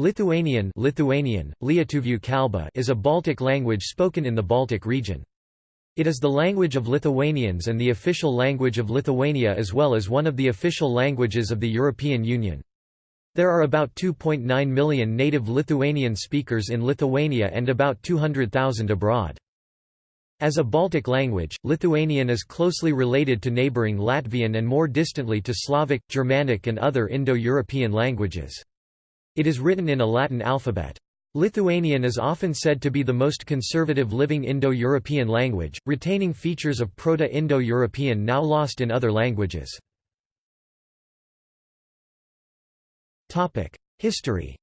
Lithuanian Lithuanian, kalba is a Baltic language spoken in the Baltic region. It is the language of Lithuanians and the official language of Lithuania as well as one of the official languages of the European Union. There are about 2.9 million native Lithuanian speakers in Lithuania and about 200,000 abroad. As a Baltic language, Lithuanian is closely related to neighbouring Latvian and more distantly to Slavic, Germanic and other Indo-European languages. It is written in a Latin alphabet. Lithuanian is often said to be the most conservative living Indo-European language, retaining features of Proto-Indo-European now lost in other languages. History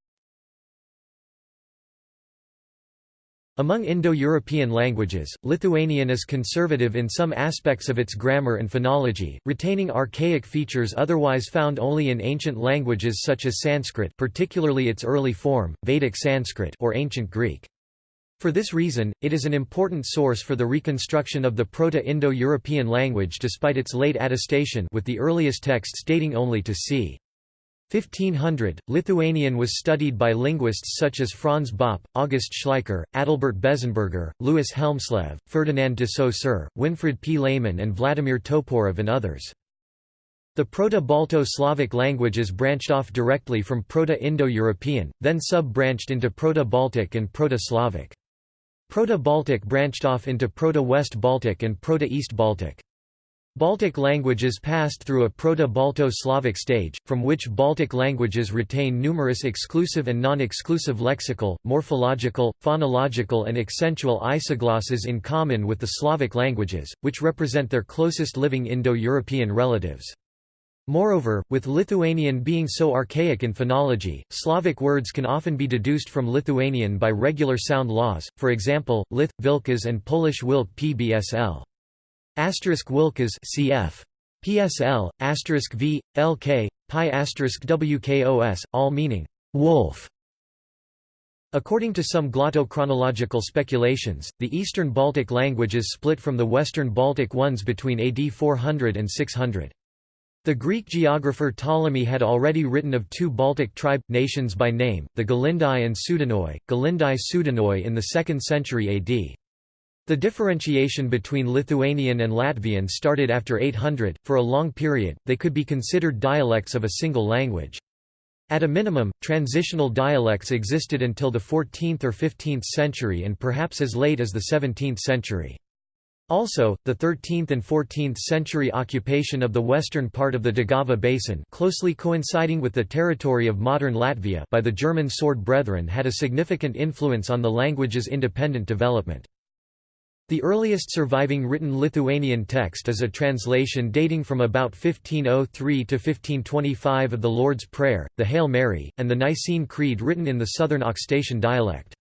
Among Indo-European languages, Lithuanian is conservative in some aspects of its grammar and phonology, retaining archaic features otherwise found only in ancient languages such as Sanskrit particularly its early form, Vedic Sanskrit or Ancient Greek. For this reason, it is an important source for the reconstruction of the Proto-Indo-European language despite its late attestation with the earliest texts dating only to c. 1500, Lithuanian was studied by linguists such as Franz Bopp, August Schleicher, Adalbert Bezzenberger, Louis Hjelmslev, Ferdinand de Saussure, Winfried P. Lehmann and Vladimir Toporov and others. The Proto-Balto-Slavic languages branched off directly from Proto-Indo-European, then sub-branched into Proto-Baltic and Proto-Slavic. Proto-Baltic branched off into Proto-West Baltic and Proto-East Baltic. Baltic languages passed through a Proto-Balto-Slavic stage, from which Baltic languages retain numerous exclusive and non-exclusive lexical, morphological, phonological and accentual isoglosses in common with the Slavic languages, which represent their closest living Indo-European relatives. Moreover, with Lithuanian being so archaic in phonology, Slavic words can often be deduced from Lithuanian by regular sound laws, for example, Lith, Vilkas and Polish Wilk pbsl. Asterisk Wilkas cf. PSL, asterisk V, LK, pi asterisk WKOS, all meaning wolf. According to some glottochronological speculations, the Eastern Baltic languages split from the Western Baltic ones between AD 400 and 600. The Greek geographer Ptolemy had already written of two Baltic tribe, nations by name, the Galindai and Sudanoi, Galindai Sudanoi in the 2nd century AD. The differentiation between Lithuanian and Latvian started after 800. For a long period, they could be considered dialects of a single language. At a minimum, transitional dialects existed until the 14th or 15th century and perhaps as late as the 17th century. Also, the 13th and 14th century occupation of the western part of the Daugava basin closely coinciding with the territory of modern Latvia by the German Sword Brethren had a significant influence on the language's independent development. The earliest surviving written Lithuanian text is a translation dating from about 1503 to 1525 of the Lord's Prayer, the Hail Mary, and the Nicene Creed written in the southern Aukštaitian dialect.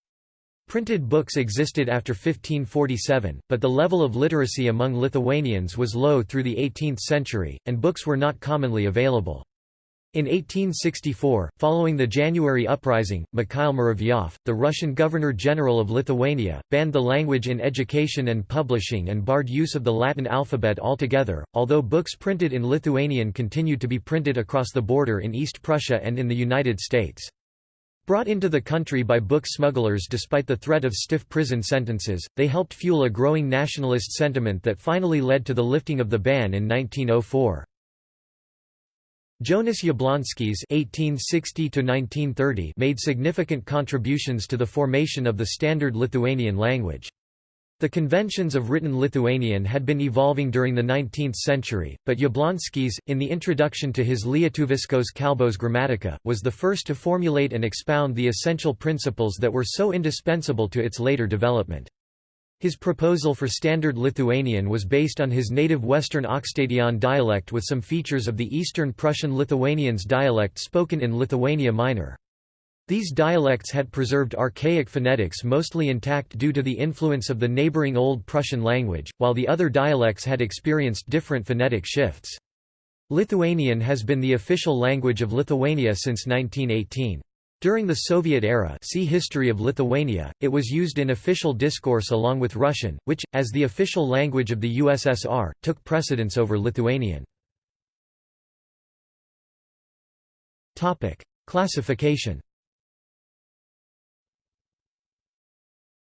Printed books existed after 1547, but the level of literacy among Lithuanians was low through the 18th century, and books were not commonly available. In 1864, following the January Uprising, Mikhail Muravyov, the Russian Governor-General of Lithuania, banned the language in education and publishing and barred use of the Latin alphabet altogether, although books printed in Lithuanian continued to be printed across the border in East Prussia and in the United States. Brought into the country by book smugglers despite the threat of stiff prison sentences, they helped fuel a growing nationalist sentiment that finally led to the lifting of the ban in 1904. Jonas Jablonskis (1860–1930) made significant contributions to the formation of the standard Lithuanian language. The conventions of written Lithuanian had been evolving during the 19th century, but Jablonskis, in the introduction to his Lietuviskos kalbos gramatika, was the first to formulate and expound the essential principles that were so indispensable to its later development. His proposal for Standard Lithuanian was based on his native Western Aukštaitian dialect with some features of the Eastern Prussian Lithuanians dialect spoken in Lithuania Minor. These dialects had preserved archaic phonetics mostly intact due to the influence of the neighboring Old Prussian language, while the other dialects had experienced different phonetic shifts. Lithuanian has been the official language of Lithuania since 1918. During the Soviet era see History of Lithuania, it was used in official discourse along with Russian, which, as the official language of the USSR, took precedence over Lithuanian. Classification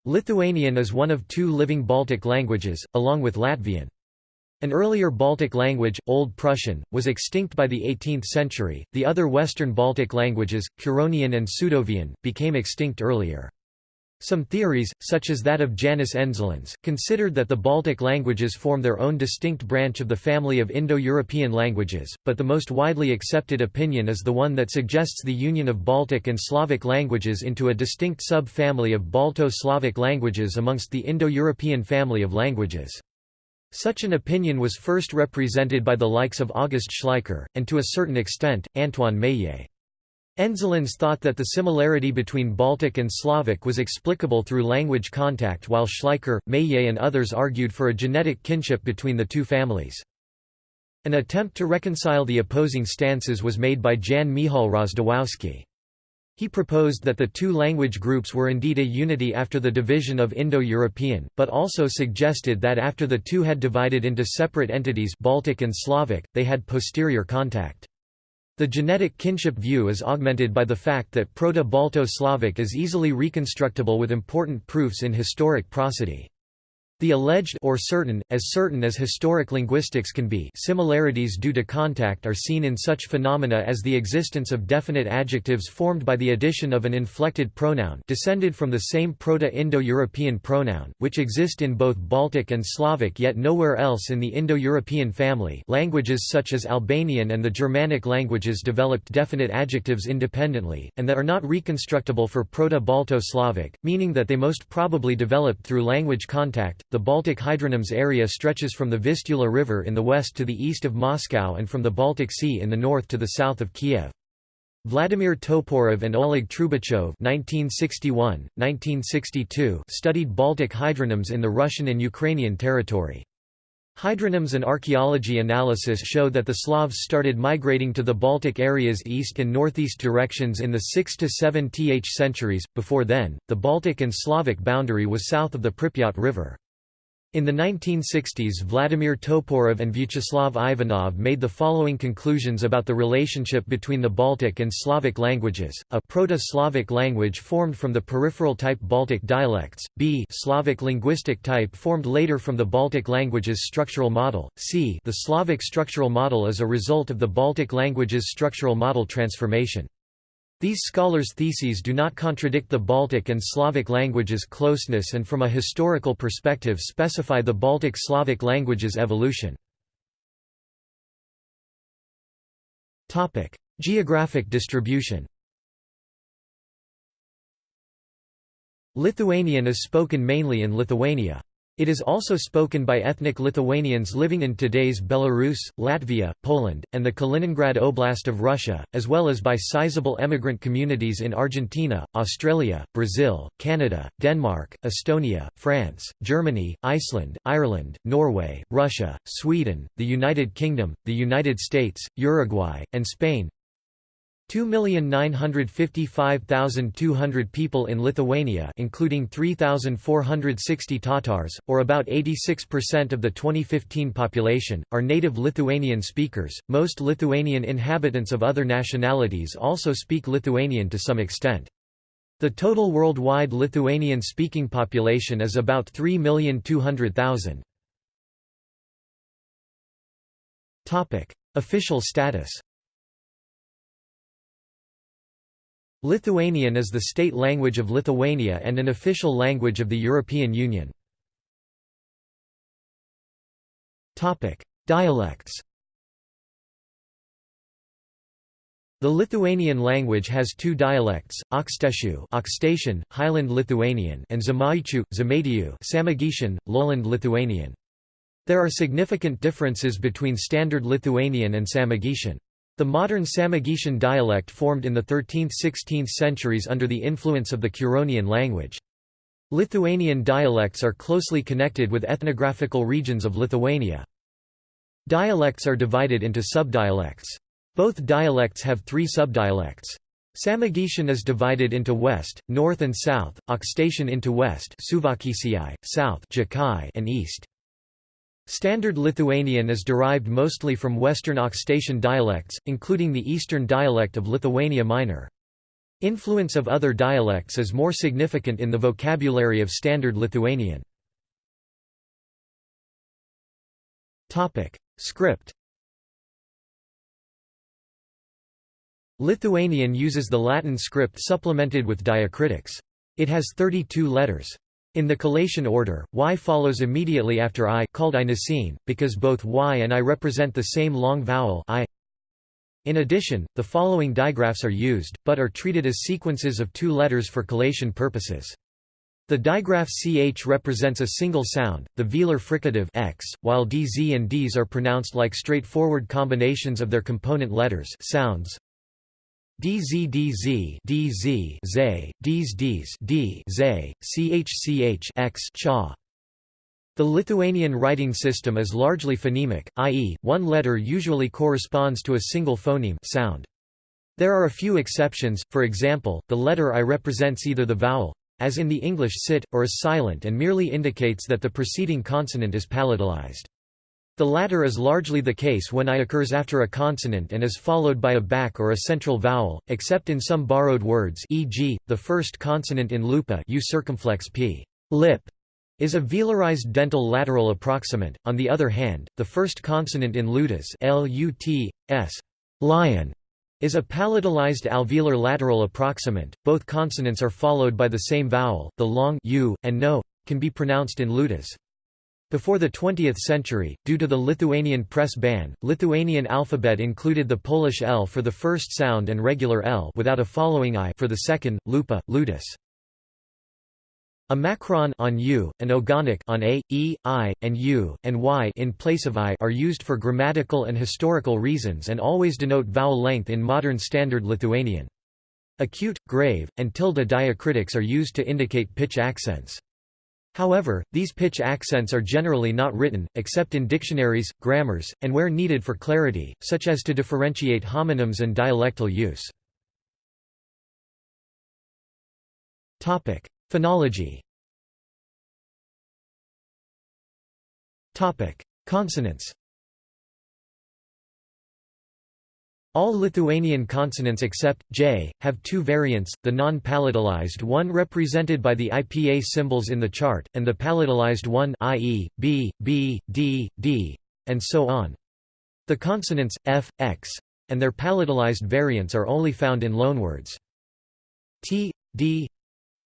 Lithuanian is one of two living Baltic languages, along with Latvian. An earlier Baltic language, Old Prussian, was extinct by the 18th century. The other Western Baltic languages, Curonian and Sudovian, became extinct earlier. Some theories, such as that of Jānis Endzelīns, considered that the Baltic languages form their own distinct branch of the family of Indo-European languages, but the most widely accepted opinion is the one that suggests the union of Baltic and Slavic languages into a distinct sub-family of Balto-Slavic languages amongst the Indo-European family of languages. Such an opinion was first represented by the likes of August Schleicher, and to a certain extent, Antoine Meillet. Endzelīns thought that the similarity between Baltic and Slavic was explicable through language contact while Schleicher, Meillet and others argued for a genetic kinship between the two families. An attempt to reconcile the opposing stances was made by Jan Michal Rozwadowski. He proposed that the two language groups were indeed a unity after the division of Indo-European, but also suggested that after the two had divided into separate entities Baltic and Slavic, they had posterior contact. The genetic kinship view is augmented by the fact that Proto-Balto-Slavic is easily reconstructible with important proofs in historic prosody. The alleged or certain, as certain as historic linguistics can be. Similarities due to contact are seen in such phenomena as the existence of definite adjectives formed by the addition of an inflected pronoun descended from the same Proto-Indo-European pronoun, which exist in both Baltic and Slavic yet nowhere else in the Indo-European family. Languages such as Albanian and the Germanic languages developed definite adjectives independently, and that are not reconstructible for Proto-Balto-Slavic, meaning that they most probably developed through language contact, the Baltic hydronyms area stretches from the Vistula River in the west to the east of Moscow and from the Baltic Sea in the north to the south of Kiev. Vladimir Toporov and Oleg Trubachov (1961–1962) studied Baltic hydronyms in the Russian and Ukrainian territory. Hydronyms and archaeology analysis show that the Slavs started migrating to the Baltic areas east and northeast directions in the 6 to 7 th centuries. Before then, the Baltic and Slavic boundary was south of the Pripyat River. In the 1960s Vladimir Toporov and Vyacheslav Ivanov made the following conclusions about the relationship between the Baltic and Slavic languages, a Proto-Slavic language formed from the peripheral type Baltic dialects, b Slavic linguistic type formed later from the Baltic languages structural model, c the Slavic structural model is a result of the Baltic languages structural model transformation. These scholars' theses do not contradict the Baltic and Slavic languages' closeness and from a historical perspective specify the Baltic Slavic languages' evolution. Geographic distribution Lithuanian is spoken mainly in Lithuania. It is also spoken by ethnic Lithuanians living in today's Belarus, Latvia, Poland, and the Kaliningrad Oblast of Russia, as well as by sizable emigrant communities in Argentina, Australia, Brazil, Canada, Denmark, Estonia, France, Germany, Iceland, Ireland, Norway, Russia, Sweden, the United Kingdom, the United States, Uruguay, and Spain. 2,955,200 people in Lithuania including 3,460 Tatars, or about 86% of the 2015 population, are native Lithuanian speakers. Most Lithuanian inhabitants of other nationalities also speak Lithuanian to some extent. The total worldwide Lithuanian-speaking population is about 3,200,000. Official status Lithuanian is the state language of Lithuania and an official language of the European Union. Dialects The Lithuanian language has two dialects, Aukštaičių Aukštaičian, Highland Lithuanian and Žemaičių, Žemaitijų Samogitian, Lowland Lithuanian. There are significant differences between Standard Lithuanian and Samogitian. The modern Samogitian dialect formed in the 13th–16th centuries under the influence of the Curonian language. Lithuanian dialects are closely connected with ethnographical regions of Lithuania. Dialects are divided into subdialects. Both dialects have three subdialects. Samogitian is divided into west, north and south, Aukštaičian into west south and east. Standard Lithuanian is derived mostly from Western Aukštaičian dialects, including the Eastern dialect of Lithuania Minor. Influence of other dialects is more significant in the vocabulary of Standard Lithuanian. Script Lithuanian uses the Latin script supplemented with diacritics. It has 32 letters. In the collation order, y follows immediately after i called i because both y and i represent the same long vowel i. In addition, the following digraphs are used, but are treated as sequences of two letters for collation purposes. The digraph ch represents a single sound, the velar fricative x, while dz and ds are pronounced like straightforward combinations of their component letters sounds. DZ DZ DZ Z Ds Ds D Z CH CH X cha. The Lithuanian writing system is largely phonemic, i.e., one letter usually corresponds to a single phoneme sound. There are a few exceptions, for example, the letter I represents either the vowel, as in the English sit, or is silent and merely indicates that the preceding consonant is palatalized. The latter is largely the case when I occurs after a consonant and is followed by a back or a central vowel, except in some borrowed words e.g., the first consonant in lupa u circumflex p lip is a velarized dental lateral approximant. On the other hand, the first consonant in lutas lut, lion is a palatalized alveolar lateral approximant. Both consonants are followed by the same vowel. The long u and no can be pronounced in lutas. Before the 20th century, due to the Lithuanian press ban, Lithuanian alphabet included the Polish L for the first sound and regular L without a following I for the second, lupa, lutus. A macron on U, an ogonek on A, E, I, and U, and Y in place of I are used for grammatical and historical reasons and always denote vowel length in modern Standard Lithuanian. Acute, grave, and tilde diacritics are used to indicate pitch accents. However, these pitch accents are generally not written, except in dictionaries, grammars, and where needed for clarity, such as to differentiate homonyms and dialectal use. Phonology Consonants All Lithuanian consonants except j have two variants, the non-palatalized one represented by the IPA symbols in the chart, and the palatalized one i.e., b, b, d, d, and so on. The consonants f, x, and their palatalized variants are only found in loanwords. t, d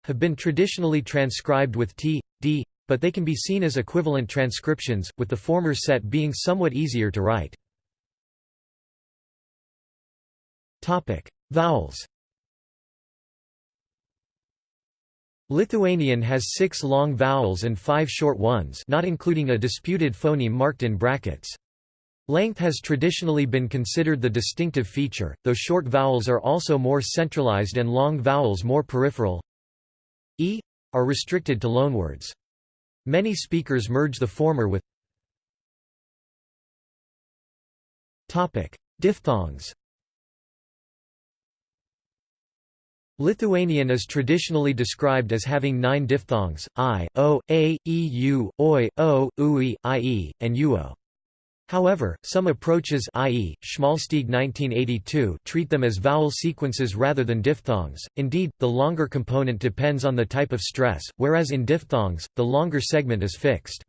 have been traditionally transcribed with t, d, but they can be seen as equivalent transcriptions, with the former set being somewhat easier to write. Topic: Vowels. Lithuanian has six long vowels and five short ones not including a disputed phoneme marked in brackets. Length has traditionally been considered the distinctive feature, though short vowels are also more centralized and long vowels more peripheral. E are restricted to loanwords. Many speakers merge the former with Topic: Diphthongs Lithuanian is traditionally described as having nine diphthongs, i, o, a, e, u, oi, o, ui, ie, and uo. However, some approaches i.e., Schmalstieg 1982 treat them as vowel sequences rather than diphthongs, indeed, the longer component depends on the type of stress, whereas in diphthongs, the longer segment is fixed.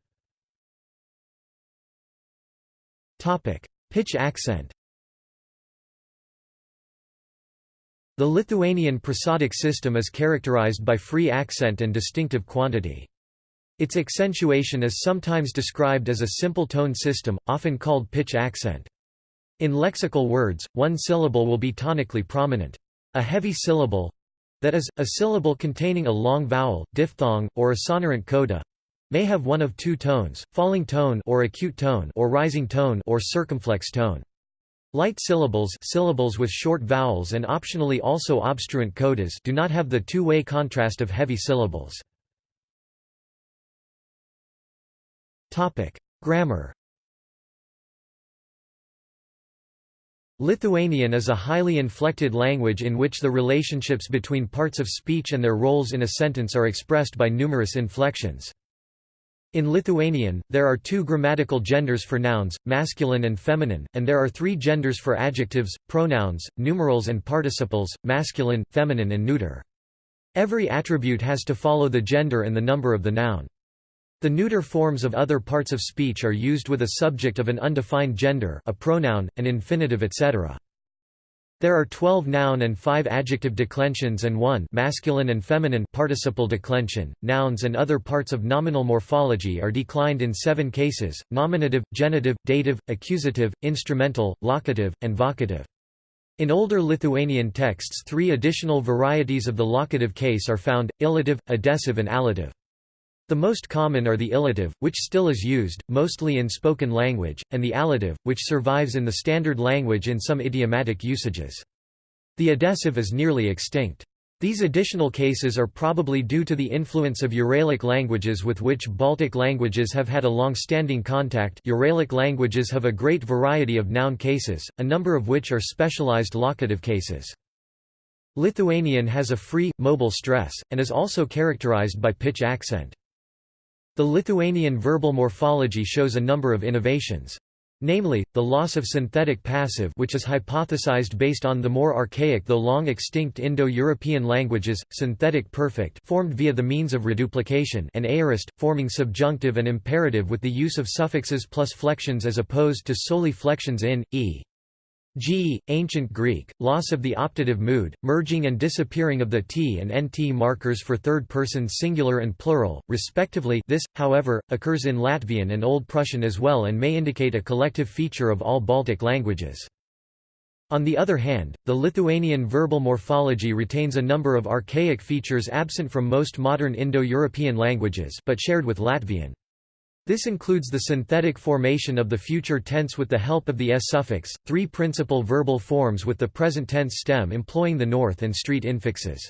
Topic: Pitch accent The Lithuanian prosodic system is characterized by free accent and distinctive quantity. Its accentuation is sometimes described as a simple tone system, often called pitch accent. In lexical words, one syllable will be tonically prominent. A heavy syllable—that is, a syllable containing a long vowel, diphthong, or a sonorant coda—may have one of two tones, falling tone or acute tone or rising tone or circumflex tone. Light syllables syllables with short vowels and optionally also obstruent codas do not have the two-way contrast of heavy syllables. Grammar Lithuanian is a highly inflected language in which the relationships between parts of speech and their roles in a sentence are expressed by numerous inflections. In Lithuanian, there are two grammatical genders for nouns, masculine and feminine, and there are three genders for adjectives, pronouns, numerals and participles, masculine, feminine and neuter. Every attribute has to follow the gender and the number of the noun. The neuter forms of other parts of speech are used with a subject of an undefined gender a pronoun, an infinitive etc. There are 12 noun and 5 adjective declensions and 1 masculine and feminine participle declension. Nouns and other parts of nominal morphology are declined in 7 cases: nominative, genitive, dative, accusative, instrumental, locative, and vocative. In older Lithuanian texts, 3 additional varieties of the locative case are found: illative, adessive, and allative. The most common are the illative, which still is used, mostly in spoken language, and the allative, which survives in the standard language in some idiomatic usages. The adessive is nearly extinct. These additional cases are probably due to the influence of Uralic languages with which Baltic languages have had a long-standing contact Uralic languages have a great variety of noun cases, a number of which are specialized locative cases. Lithuanian has a free, mobile stress, and is also characterized by pitch accent. The Lithuanian verbal morphology shows a number of innovations. Namely, the loss of synthetic passive which is hypothesized based on the more archaic though long extinct Indo-European languages, synthetic perfect formed via the means of reduplication and aorist, forming subjunctive and imperative with the use of suffixes plus flexions as opposed to solely flexions in, e. G. Ancient Greek, loss of the optative mood, merging and disappearing of the t and nt markers for third-person singular and plural, respectively this, however, occurs in Latvian and Old Prussian as well and may indicate a collective feature of all Baltic languages. On the other hand, the Lithuanian verbal morphology retains a number of archaic features absent from most modern Indo-European languages but shared with Latvian. This includes the synthetic formation of the future tense with the help of the s suffix, three principal verbal forms with the present tense stem employing the north and street infixes.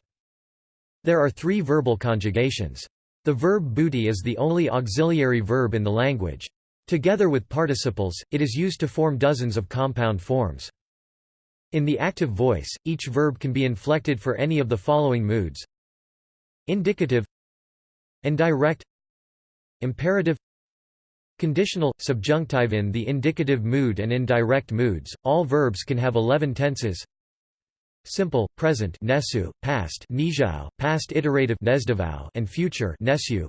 There are three verbal conjugations. The verb būti is the only auxiliary verb in the language. Together with participles, it is used to form dozens of compound forms. In the active voice, each verb can be inflected for any of the following moods Indicative Indirect Imperative Conditional, subjunctive in the indicative mood and indirect moods, all verbs can have 11 tenses. Simple, present nesu, past nizhao, past iterative and future nesu.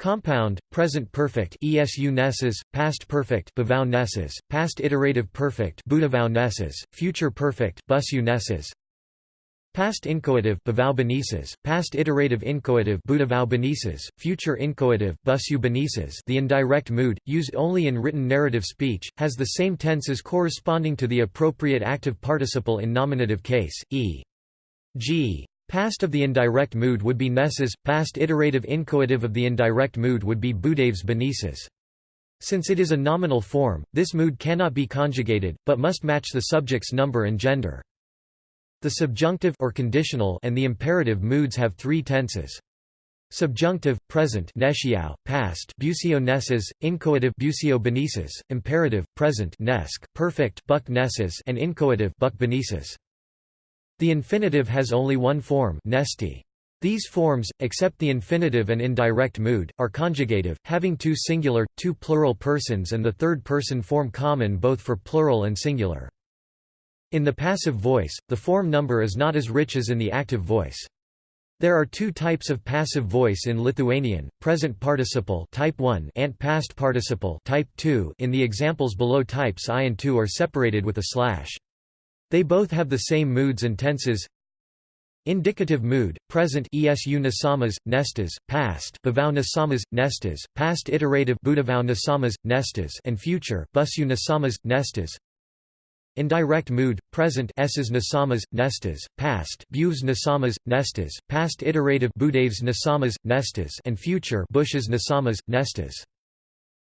Compound, present perfect esu nesses, past perfect nesses, past iterative perfect nesses, future perfect busu nesses, Past inchoative past iterative inchoative future inchoative The indirect mood, used only in written narrative speech, has the same tenses corresponding to the appropriate active participle in nominative case, e.g. Past of the indirect mood would be nesses, past iterative inchoative of the indirect mood would be budaves benises. Since it is a nominal form, this mood cannot be conjugated, but must match the subject's number and gender. The subjunctive or conditional and the imperative moods have three tenses. Subjunctive, present nesciau, past busio nesses, inchoative busio benises, imperative, present nesk, perfect buck nesses and inchoative buck benises. The infinitive has only one form nesti. These forms, except the infinitive and indirect mood, are conjugative, having two singular, two plural persons and the third person form common both for plural and singular. In the passive voice, the form number is not as rich as in the active voice. There are two types of passive voice in Lithuanian, present participle type 1 and past participle type 2 in the examples below types I and II are separated with a slash. They both have the same moods and tenses. Indicative mood, present esu nasamas, nestas, past bavau nasamas, nestas, past iterative nasamas, nestas and future busu nasamas, nestas. Indirect mood, present s's nasamas, nestas, past buves nasamas, nestas, past iterative budaves nasamas, nestas and future bushes nasamas, nestas.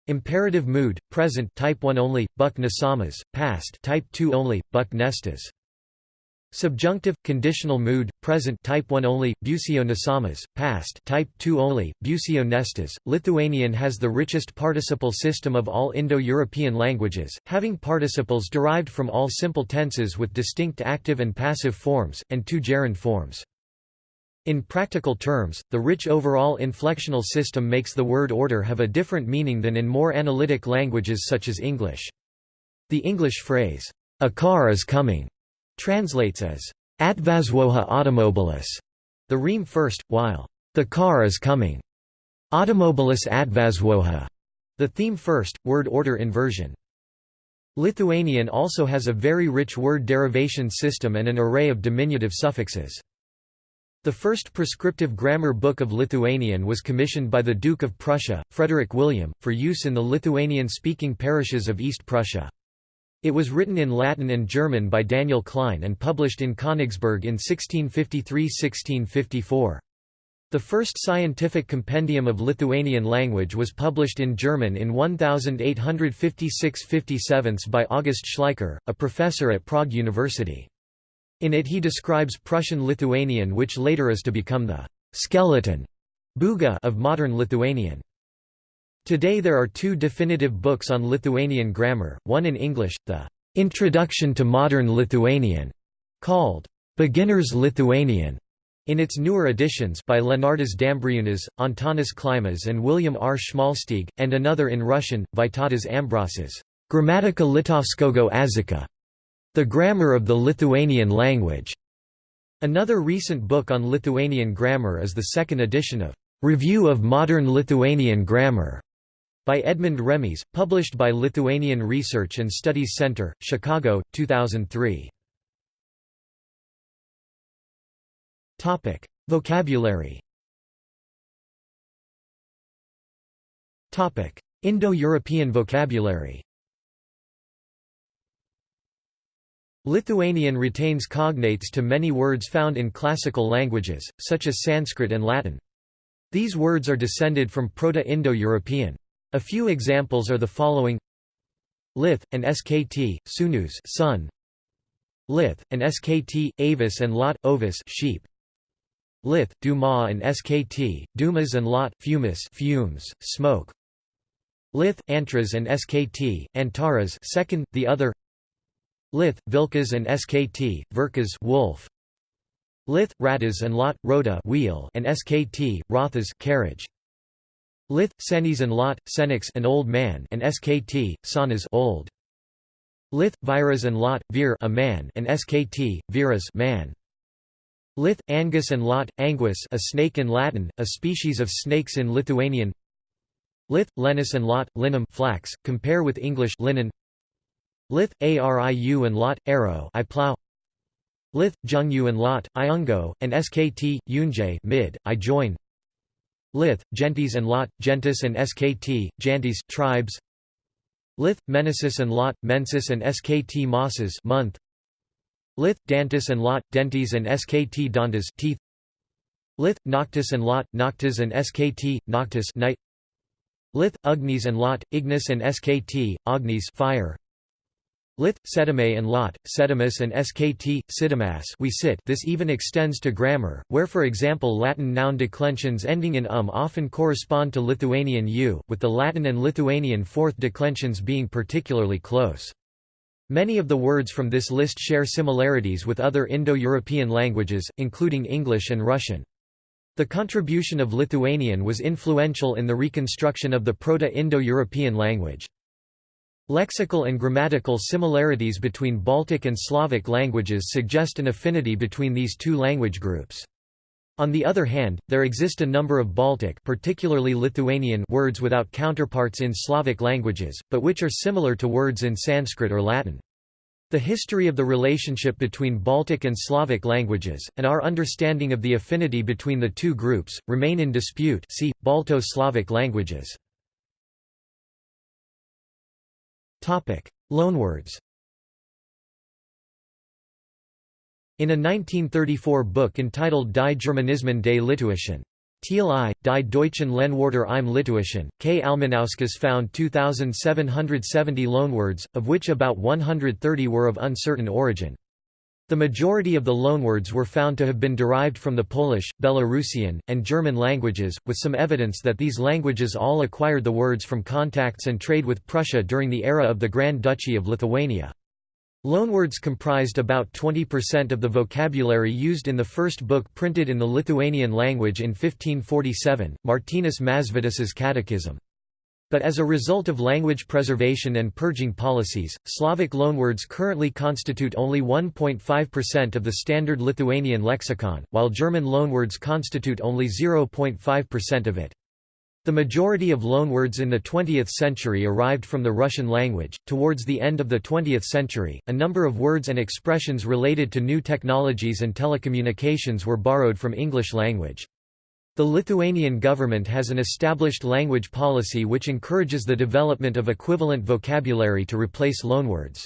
Imperative mood, present type 1 only, buck nasamas, past type 2 only, buck nestas. Subjunctive, conditional mood, present type 1 only, busio nasamas, past type 2 only, busio nestas. Lithuanian has the richest participle system of all Indo-European languages, having participles derived from all simple tenses with distinct active and passive forms, and two gerund forms. In practical terms, the rich overall inflectional system makes the word order have a different meaning than in more analytic languages such as English. The English phrase, a car is coming, translates as atvazwoha automobilis, the rime first, while the car is coming, automobilis atvazwoha, the theme first, word order inversion. Lithuanian also has a very rich word derivation system and an array of diminutive suffixes. The first prescriptive grammar book of Lithuanian was commissioned by the Duke of Prussia, Frederick William, for use in the Lithuanian-speaking parishes of East Prussia. It was written in Latin and German by Daniel Klein and published in Königsberg in 1653–1654. The first scientific compendium of Lithuanian language was published in German in 1856–57 by August Schleicher, a professor at Prague University. In it he describes Prussian Lithuanian which later is to become the «skeleton» Buga of modern Lithuanian. Today there are two definitive books on Lithuanian grammar, one in English, the «Introduction to Modern Lithuanian», called «Beginner's Lithuanian», in its newer editions by Leonardas Dambriūnas, Antanas Klimas and William R. Schmalstieg, and another in Russian, Vytautas Ambrasas, Grammatika Litovskogo Azika, the Grammar of the Lithuanian Language. Another recent book on Lithuanian grammar is the second edition of Review of Modern Lithuanian Grammar by Edmund Remys, published by Lithuanian Research and Studies Center, Chicago, 2003. Topic: Vocabulary. Topic: Indo-European vocabulary. Lithuanian retains cognates to many words found in classical languages, such as Sanskrit and Latin. These words are descended from Proto-Indo-European. A few examples are the following Lith, and skt, sunus sun. Lith, and skt, avis and lot, ovis sheep. Lith, duma and skt, dumas and lot, fumus fumes, smoke. Lith, antras and skt, antaras second, the other Lith, Vilkas and Skt, Verkas wolf. Lith, Ratas and Lot, Rota wheel and Skt, Rothas carriage. Lith, Senis and Lot, Senix an old man and Skt, Sanas old. Lith, Viras and Lot, Vir a man and Skt, Viras man. Lith, Angus and Lot, Anguis a snake in Latin, a species of snakes in Lithuanian. Lith, Lenus and Lot, linum flax, compare with English linen. Lith, Ariu and Lot, arrow I plow. Lith, Jungyu and Lot, Iungo, and Skt, Yunje mid, I join. Lith, Gentis and Lot, Gentis and Skt, Jantis tribes. Lith, Menesis and Lot, Mensis and Skt Mosses month. Lith, Dantis and Lot, Dentis and Skt Dantas teeth. Lith, Noctis and Lot, Noctis and Skt, Noctis night. Lith, Ugnis and Lot, Ignis and Skt, Ognis fire. Lith, Sedime and Lot, Sedimus and Skt, Sidimas we sit this even extends to grammar, where for example Latin noun declensions ending in um often correspond to Lithuanian u, with the Latin and Lithuanian fourth declensions being particularly close. Many of the words from this list share similarities with other Indo-European languages, including English and Russian. The contribution of Lithuanian was influential in the reconstruction of the Proto-Indo-European language. Lexical and grammatical similarities between Baltic and Slavic languages suggest an affinity between these two language groups. On the other hand, there exist a number of Baltic particularly Lithuanian words without counterparts in Slavic languages, but which are similar to words in Sanskrit or Latin. The history of the relationship between Baltic and Slavic languages, and our understanding of the affinity between the two groups, remain in dispute see, Balto-Slavic languages. Loanwords In a 1934 book entitled Die Germanismen des Litauischen TLI, Die Deutschen Lehnwörter im Litauischen, K. Alminauskas found 2,770 loanwords, of which about 130 were of uncertain origin. The majority of the loanwords were found to have been derived from the Polish, Belarusian, and German languages, with some evidence that these languages all acquired the words from contacts and trade with Prussia during the era of the Grand Duchy of Lithuania. Loanwords comprised about 20% of the vocabulary used in the first book printed in the Lithuanian language in 1547, Martynas Mažvydas' Catechism. But as a result of language preservation and purging policies, Slavic loanwords currently constitute only 1.5% of the standard Lithuanian lexicon, while German loanwords constitute only 0.5% of it. The majority of loanwords in the 20th century arrived from the Russian language. Towards the end of the 20th century, a number of words and expressions related to new technologies and telecommunications were borrowed from English language. The Lithuanian government has an established language policy which encourages the development of equivalent vocabulary to replace loanwords.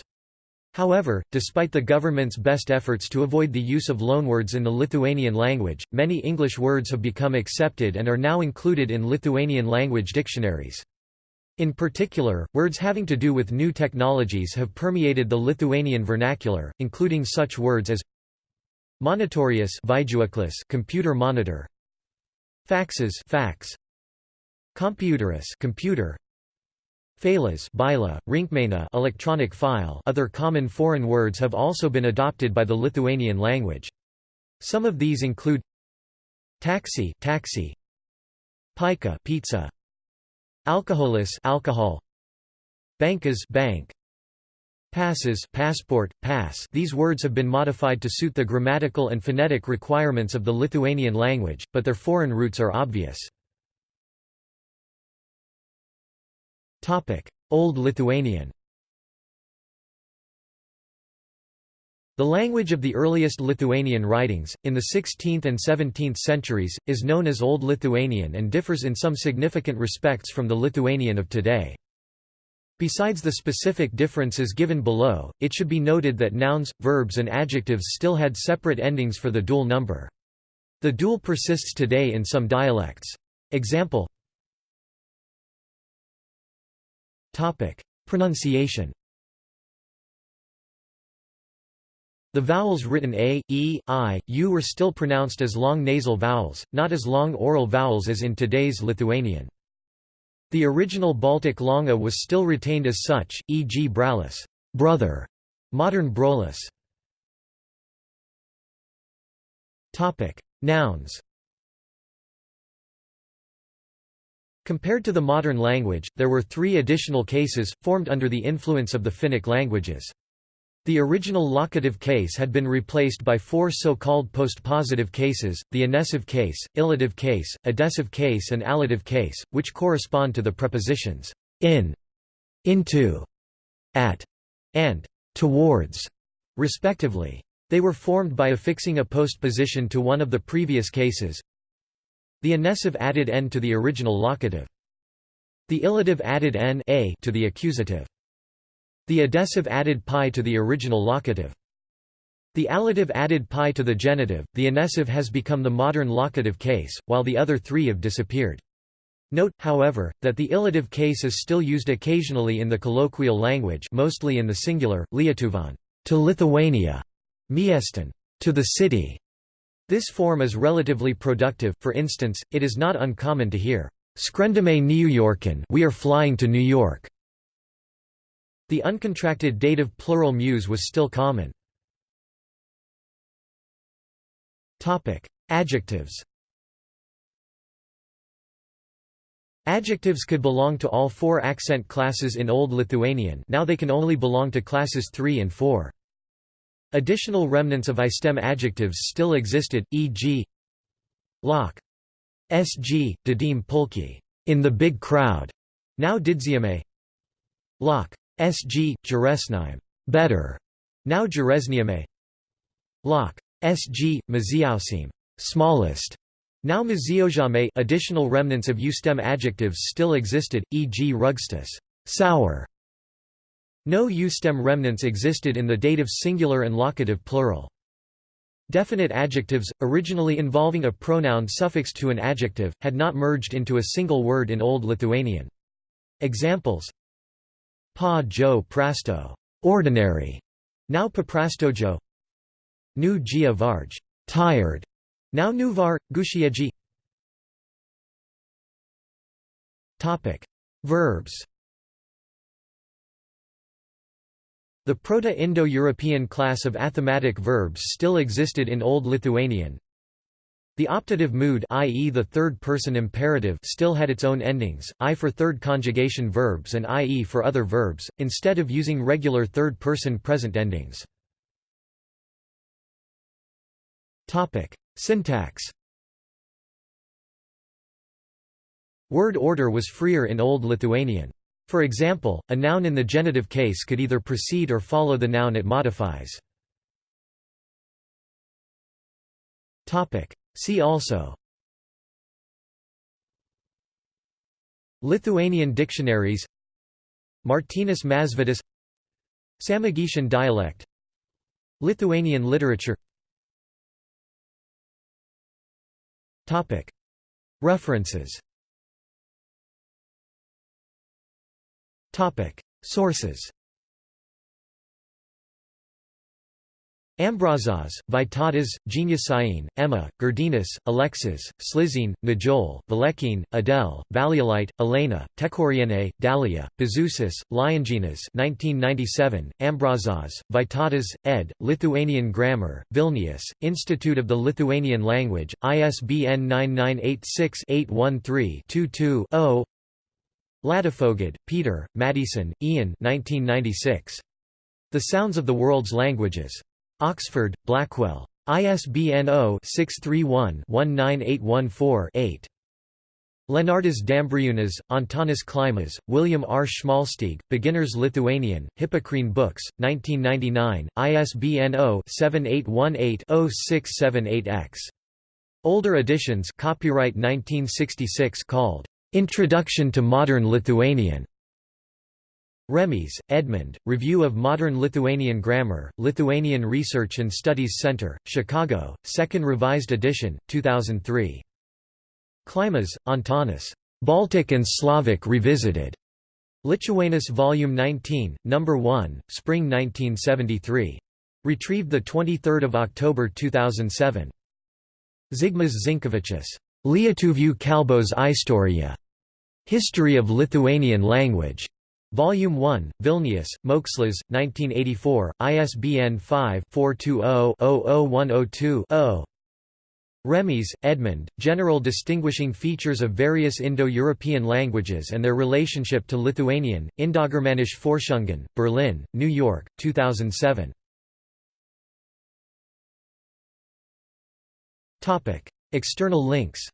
However, despite the government's best efforts to avoid the use of loanwords in the Lithuanian language, many English words have become accepted and are now included in Lithuanian language dictionaries. In particular, words having to do with new technologies have permeated the Lithuanian vernacular, including such words as monitorius computer monitor faxes fax. Computerus computer. Phalas bila, rinkmena electronic file. Other common foreign words have also been adopted by the Lithuanian language. Some of these include taxi, taxi. Pika pizza, alcoholis alcohol, bankas bank, passes passport, pass These words have been modified to suit the grammatical and phonetic requirements of the Lithuanian language, but their foreign roots are obvious. Old Lithuanian The language of the earliest Lithuanian writings, in the 16th and 17th centuries, is known as Old Lithuanian and differs in some significant respects from the Lithuanian of today. Besides the specific differences given below, it should be noted that nouns, verbs and adjectives still had separate endings for the dual number. The dual persists today in some dialects. Example Pronunciation. The vowels written a, e, i, u were still pronounced as long nasal vowels, not as long oral vowels as in today's Lithuanian. The original Baltic Longa was still retained as such, e.g. bralis, brother, modern. Topic: Nouns. Compared to the modern language, there were three additional cases, formed under the influence of the Finnic languages. The original locative case had been replaced by four so-called postpositive cases, the inessive case, illative case, adessive case and allative case, which correspond to the prepositions in, into, at, and towards, respectively. They were formed by affixing a postposition to one of the previous cases, the inessive added n to the original locative. The illative added n a to the accusative. The adessive added pi to the original locative. The allative added pi to the genitive. The inessive has become the modern locative case, while the other three have disappeared. Note, however, that the illative case is still used occasionally in the colloquial language mostly in the singular, Lietuvan, to Lithuania, Miestan, to the city, this form is relatively productive, for instance, it is not uncommon to hear, "'Skrendame Niujorken we are flying to New York". The uncontracted dative plural muse was still common. Adjectives. Adjectives could belong to all four accent classes in Old Lithuanian. Now they can only belong to classes 3 and 4. Additional remnants of I-stem adjectives still existed, e.g. lock, sg, didim pulki, in the big crowd, now didziame, lock, sg, juresnime, better, now juresniame, lock, sg, maziausim, smallest, now maziojame. Additional remnants of U-stem adjectives still existed, e.g. rugstus, sour, no U-stem remnants existed in the dative singular and locative plural. Definite adjectives, originally involving a pronoun suffixed to an adjective, had not merged into a single word in Old Lithuanian. Examples Pa jo prasto. Ordinary, now paprastojo Nu gia varj tired, now nuvar, gushieji. Verbs. The Proto-Indo-European class of athematic verbs still existed in Old Lithuanian. The optative mood i.e. the third-person imperative still had its own endings, i for third conjugation verbs and ie for other verbs, instead of using regular third-person present endings. Syntax Word order was freer in Old Lithuanian. For example, a noun in the genitive case could either precede or follow the noun it modifies. See also Lithuanian dictionaries Martynas Mažvydas Samogitian dialect Lithuanian literature References Sources Ambrazas, Vytautas, Geniušienė, Emma, Girdenis, Alexis, Sližienė, Majol, Valekin, Adele, Valiulytė, Elena, Tekoriene, Dalia, Bezusis, Lionginas 1997, Ambrazas, Vytautas, ed., Lithuanian Grammar, Vilnius, Institute of the Lithuanian Language, ISBN 9986-813-22-0 Ladefoged, Peter, Maddieson, Ian 1996. The Sounds of the World's Languages. Oxford, Blackwell. ISBN 0-631-19814-8. Leonardas Dambriūnas, Antanas Klimas, William R. Schmalstieg, Beginner's Lithuanian, Hippocrene Books, 1999, ISBN 0-7818-0678-X. Older editions copyright 1966 called Introduction to Modern Lithuanian. Remys, Edmund, Review of Modern Lithuanian Grammar, Lithuanian Research and Studies Center, Chicago, 2nd Revised Edition, 2003. Klimas, Antanas. Baltic and Slavic Revisited. Lituanus Volume 19, No. 1, Spring 1973. Retrieved 23 October 2007. Zigmas Zinkevičius. Lietuvių kalbos istorija. History of Lithuanian Language. Volume 1, Vilnius, Mokslas, 1984, ISBN 5-420-00102-0. Remys, Edmund, General Distinguishing Features of Various Indo-European Languages and Their Relationship to Lithuanian, Indogermanische Forschungen, Berlin, New York, 2007. External links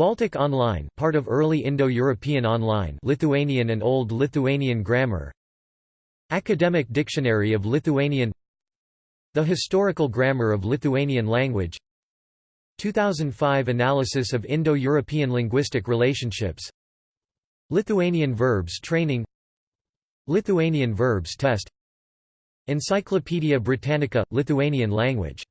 Baltic Online part of early Indo-European Online Lithuanian and Old Lithuanian Grammar. Academic Dictionary of Lithuanian. The Historical Grammar of Lithuanian Language. 2005 Analysis of Indo-European Linguistic Relationships. Lithuanian Verbs Training. Lithuanian Verbs Test. Encyclopaedia Britannica – Lithuanian language